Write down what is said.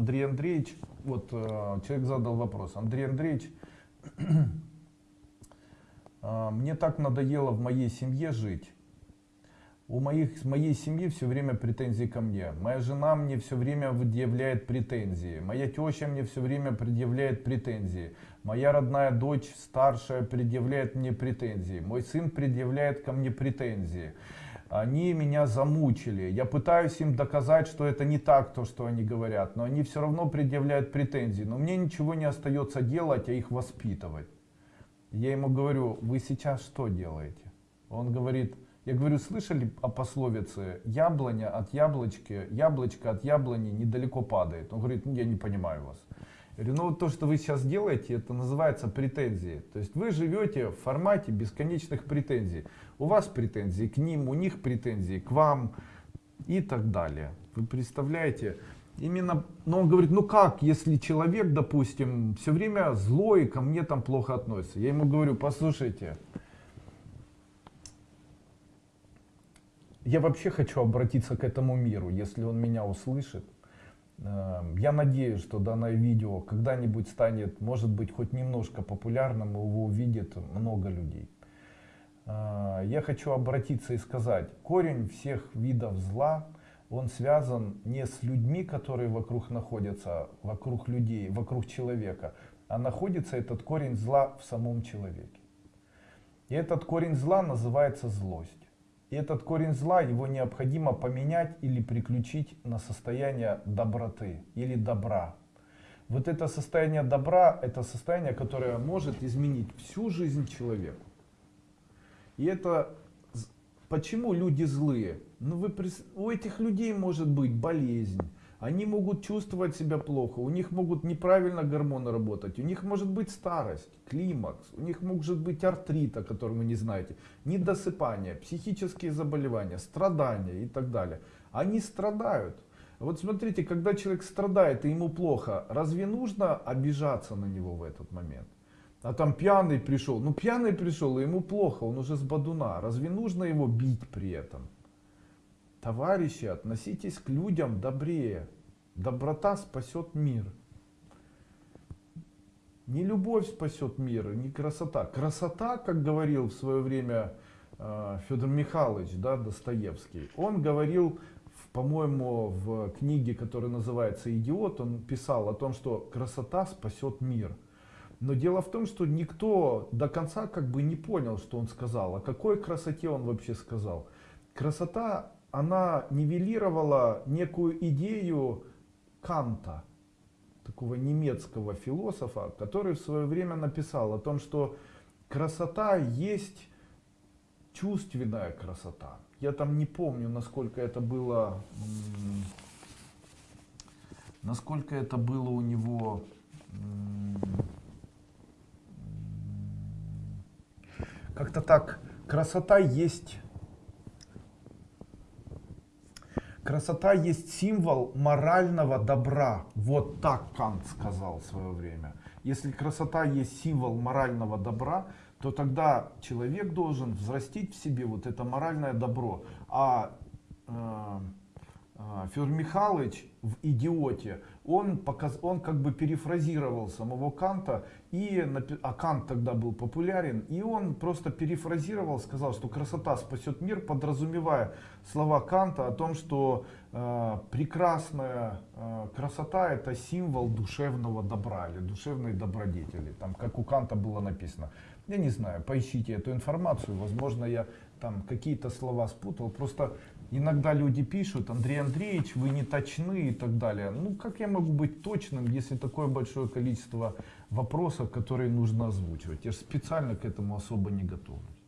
Андрей Андреевич, вот э, человек задал вопрос. Андрей Андреевич, э, мне так надоело в моей семье жить. У моих, моей семьи все время претензии ко мне. Моя жена мне все время предъявляет претензии. Моя теща мне все время предъявляет претензии. Моя родная дочь старшая предъявляет мне претензии. Мой сын предъявляет ко мне претензии они меня замучили. Я пытаюсь им доказать, что это не так, то, что они говорят, но они все равно предъявляют претензии. Но мне ничего не остается делать, а их воспитывать. Я ему говорю, вы сейчас что делаете? Он говорит, я говорю, слышали о пословице, яблоня от яблочки, яблочко от яблони недалеко падает. Он говорит, ну я не понимаю вас. Говорю, ну вот то, что вы сейчас делаете, это называется претензии. То есть вы живете в формате бесконечных претензий. У вас претензии к ним, у них претензии к вам и так далее. Вы представляете? Именно, но он говорит, ну как, если человек, допустим, все время злой, ко мне там плохо относится. Я ему говорю, послушайте, я вообще хочу обратиться к этому миру, если он меня услышит. Эм, я надеюсь, что данное видео когда-нибудь станет, может быть, хоть немножко популярным, его увидит много людей. А, я хочу обратиться и сказать, корень всех видов зла, он связан не с людьми, которые вокруг находятся, вокруг людей, вокруг человека, а находится этот корень зла в самом человеке. И этот корень зла называется злость. И этот корень зла, его необходимо поменять или приключить на состояние доброты или добра. Вот это состояние добра, это состояние, которое может изменить всю жизнь человека. И это почему люди злые? Ну вы, у этих людей может быть болезнь, они могут чувствовать себя плохо, у них могут неправильно гормоны работать, у них может быть старость, климакс, у них может быть артрит, о котором вы не знаете, недосыпание, психические заболевания, страдания и так далее. Они страдают. Вот смотрите, когда человек страдает и ему плохо, разве нужно обижаться на него в этот момент? А там пьяный пришел. Ну пьяный пришел, и ему плохо, он уже с бадуна. Разве нужно его бить при этом? Товарищи, относитесь к людям добрее. Доброта спасет мир. Не любовь спасет мир, не красота. Красота, как говорил в свое время э, Федор Михайлович, да, Достоевский, он говорил, по-моему, в книге, которая называется «Идиот», он писал о том, что красота спасет мир. Но дело в том, что никто до конца как бы не понял, что он сказал. О какой красоте он вообще сказал. Красота, она нивелировала некую идею Канта, такого немецкого философа, который в свое время написал о том, что красота есть чувственная красота. Я там не помню, насколько это было, насколько это было у него как-то так, красота есть, красота есть символ морального добра. Вот так Кант сказал в свое время. Если красота есть символ морального добра, то тогда человек должен взрастить в себе вот это моральное добро. А э, Федор Михайлович в «Идиоте» он, показ, он как бы перефразировал самого Канта, и, а Кант тогда был популярен, и он просто перефразировал, сказал, что красота спасет мир, подразумевая слова Канта о том, что э, прекрасная э, красота это символ душевного добра или душевной добродетели, там, как у Канта было написано. Я не знаю, поищите эту информацию, возможно я там какие-то слова спутал, просто Иногда люди пишут, Андрей Андреевич, вы не точны и так далее. Ну, как я могу быть точным, если такое большое количество вопросов, которые нужно озвучивать? Я же специально к этому особо не готовлюсь.